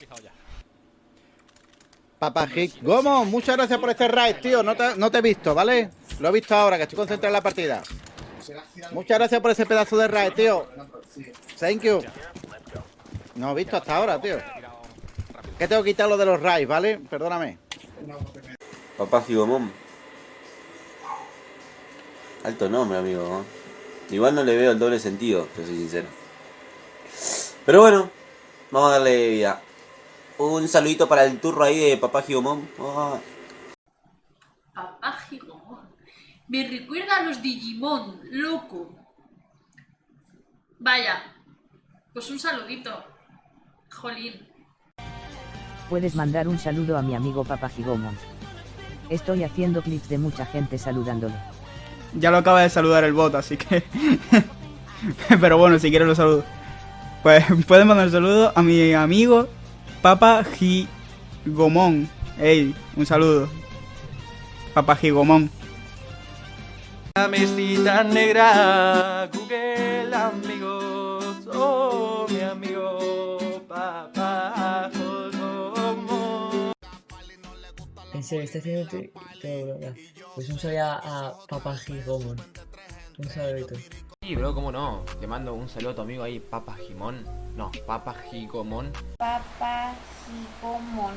Ya. Papá Hick. Gomo, muchas gracias por este raid, tío. No te, no te he visto, ¿vale? Lo he visto ahora, que estoy concentrado en la partida. Muchas gracias por ese pedazo de raid, tío. Thank you. No he visto hasta ahora, tío. Que tengo que quitar lo de los raids, ¿vale? Perdóname. Papá Gigomón. Alto nombre, amigo. Igual no le veo el doble sentido, te soy sincero. Pero bueno, vamos a darle vida. Un saludito para el turro ahí de Papá Gigomón. Ah, Papá Gigomon. Me recuerda a los Digimon, loco. Vaya. Pues un saludito. Jolín. Puedes mandar un saludo a mi amigo Papagigomon. Estoy haciendo clips de mucha gente saludándolo. Ya lo acaba de saludar el bot, así que. Pero bueno, si quieres lo saludo. Pues pueden mandar un saludo a mi amigo Papa Gigomón. Ey, un saludo. Papa Gigomón. La mesita negra, Google amigos, oh mi amigo, papá. En serio, está haciendo bro. Pues un saludo a, a Papá Gigomon. Un saludito. Sí, bro, cómo no. Te mando un saludo a tu amigo ahí, Papa Gimón. No, Papa Gigomón. Papa Gigomon.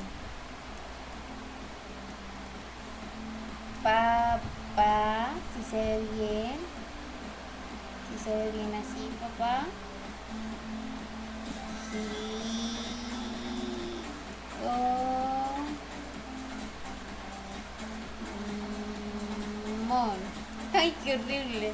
Papá, si se ve bien. Si se ve bien así, papá. Gigomon. Ay, qué horrible.